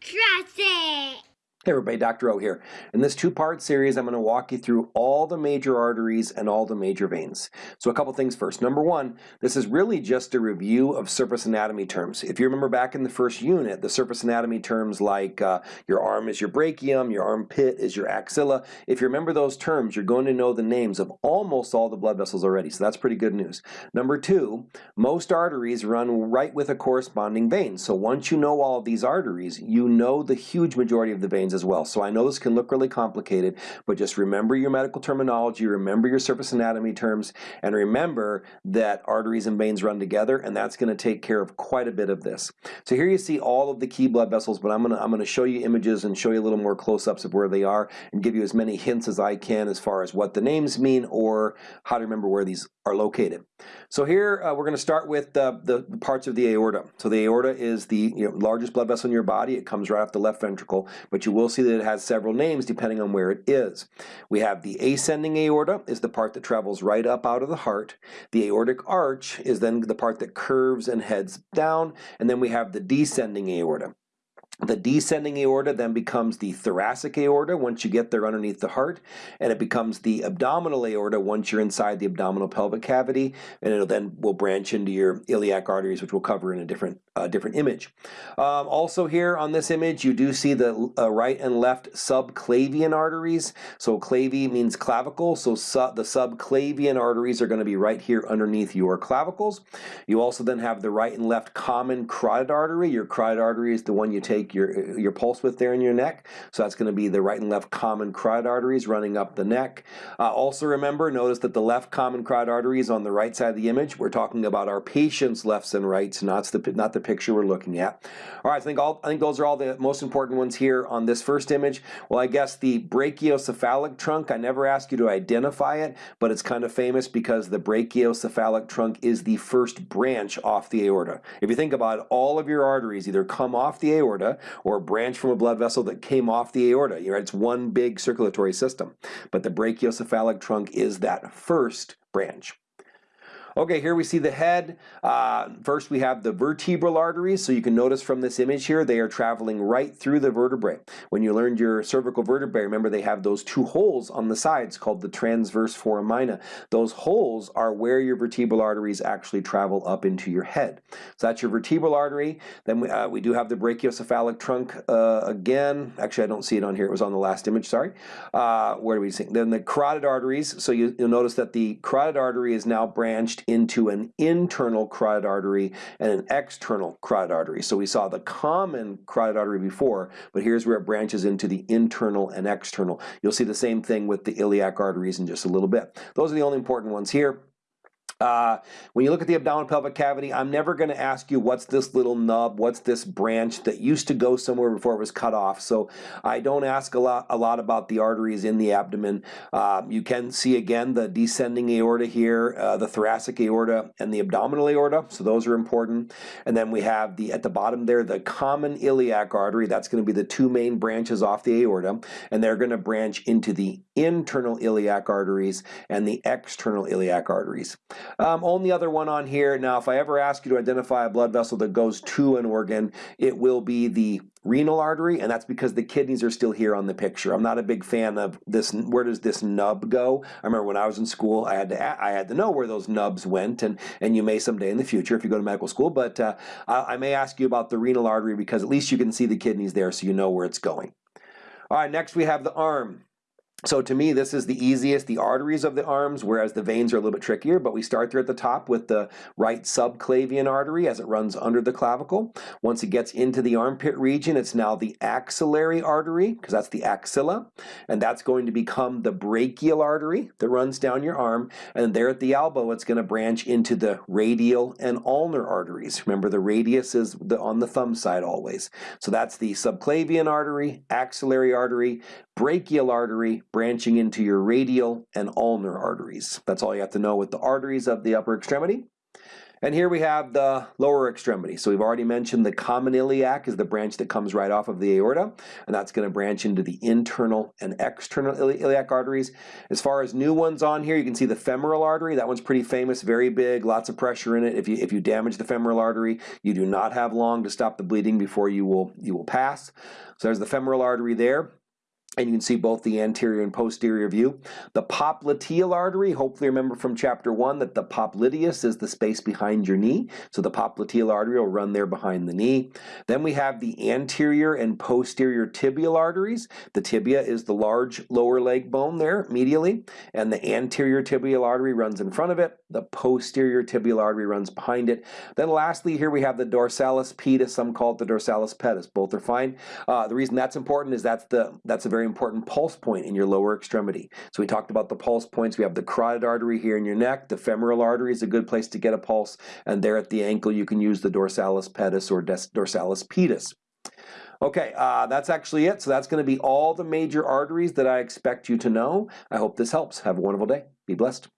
Trust it! Hey everybody, Dr. O here. In this two-part series, I'm going to walk you through all the major arteries and all the major veins. So a couple things first. Number one, this is really just a review of surface anatomy terms. If you remember back in the first unit, the surface anatomy terms like uh, your arm is your brachium, your armpit is your axilla. If you remember those terms, you're going to know the names of almost all the blood vessels already, so that's pretty good news. Number two, most arteries run right with a corresponding vein. So once you know all of these arteries, you know the huge majority of the veins as well. So I know this can look really complicated, but just remember your medical terminology, remember your surface anatomy terms, and remember that arteries and veins run together, and that's going to take care of quite a bit of this. So here you see all of the key blood vessels, but I'm going to I'm going to show you images and show you a little more close-ups of where they are and give you as many hints as I can as far as what the names mean or how to remember where these are located. So here uh, we're going to start with the, the, parts of the aorta. So the aorta is the you know, largest blood vessel in your body. It comes right off the left ventricle, but you will see that it has several names depending on where it is. We have the ascending aorta is the part that travels right up out of the heart. The aortic arch is then the part that curves and heads down, and then we have the descending aorta. The descending aorta then becomes the thoracic aorta once you get there underneath the heart, and it becomes the abdominal aorta once you're inside the abdominal pelvic cavity, and it then will branch into your iliac arteries, which we'll cover in a different uh, different image. Um, also here on this image, you do see the uh, right and left subclavian arteries. So clavy means clavicle, so su the subclavian arteries are going to be right here underneath your clavicles. You also then have the right and left common carotid artery. Your carotid artery is the one you take your, your pulse with there in your neck. So that's going to be the right and left common carotid arteries running up the neck. Uh, also remember, notice that the left common carotid artery is on the right side of the image. We're talking about our patient's lefts and rights, not the, not the picture we're looking at. All right, I think, all, I think those are all the most important ones here on this first image. Well, I guess the brachiocephalic trunk, I never asked you to identify it, but it's kind of famous because the brachiocephalic trunk is the first branch off the aorta. If you think about it, all of your arteries either come off the aorta or a branch from a blood vessel that came off the aorta. You know, it's one big circulatory system. But the brachiocephalic trunk is that first branch. Okay, here we see the head. Uh, first we have the vertebral arteries. So you can notice from this image here, they are traveling right through the vertebrae. When you learned your cervical vertebrae, remember they have those two holes on the sides called the transverse foramina. Those holes are where your vertebral arteries actually travel up into your head. So that's your vertebral artery. Then we, uh, we do have the brachiocephalic trunk uh, again. Actually, I don't see it on here. It was on the last image, sorry. Uh, where do we see? Then the carotid arteries. So you, you'll notice that the carotid artery is now branched into an internal carotid artery and an external carotid artery. So we saw the common carotid artery before, but here's where it branches into the internal and external. You'll see the same thing with the iliac arteries in just a little bit. Those are the only important ones here. Uh, when you look at the abdominal pelvic cavity, I'm never going to ask you what's this little nub, what's this branch that used to go somewhere before it was cut off. So I don't ask a lot, a lot about the arteries in the abdomen. Uh, you can see again the descending aorta here, uh, the thoracic aorta, and the abdominal aorta. So those are important. And then we have the at the bottom there the common iliac artery. That's going to be the two main branches off the aorta, and they're going to branch into the internal iliac arteries and the external iliac arteries. Um, only other one on here, now if I ever ask you to identify a blood vessel that goes to an organ, it will be the renal artery, and that's because the kidneys are still here on the picture. I'm not a big fan of this, where does this nub go? I remember when I was in school, I had to, I had to know where those nubs went, and, and you may someday in the future if you go to medical school, but uh, I, I may ask you about the renal artery because at least you can see the kidneys there so you know where it's going. All right, next we have the arm. So to me, this is the easiest, the arteries of the arms, whereas the veins are a little bit trickier, but we start there at the top with the right subclavian artery as it runs under the clavicle. Once it gets into the armpit region, it's now the axillary artery, because that's the axilla, and that's going to become the brachial artery that runs down your arm, and there at the elbow, it's going to branch into the radial and ulnar arteries. Remember, the radius is the, on the thumb side always. So that's the subclavian artery, axillary artery, brachial artery, branching into your radial and ulnar arteries. That's all you have to know with the arteries of the upper extremity. And here we have the lower extremity. So we've already mentioned the common iliac is the branch that comes right off of the aorta, and that's going to branch into the internal and external ili iliac arteries. As far as new ones on here, you can see the femoral artery. That one's pretty famous, very big, lots of pressure in it. If you if you damage the femoral artery, you do not have long to stop the bleeding before you will you will pass. So there's the femoral artery there and you can see both the anterior and posterior view. The popliteal artery, hopefully remember from chapter one that the popliteus is the space behind your knee. So the popliteal artery will run there behind the knee. Then we have the anterior and posterior tibial arteries. The tibia is the large lower leg bone there medially, and the anterior tibial artery runs in front of it. The posterior tibial artery runs behind it. Then lastly, here we have the dorsalis pedis. Some call it the dorsalis pedis. Both are fine. Uh, the reason that's important is that's the that's a very important pulse point in your lower extremity. So we talked about the pulse points. We have the carotid artery here in your neck. The femoral artery is a good place to get a pulse. And there at the ankle, you can use the dorsalis pedis or dorsalis pedis. Okay, uh, that's actually it. So that's going to be all the major arteries that I expect you to know. I hope this helps. Have a wonderful day. Be blessed.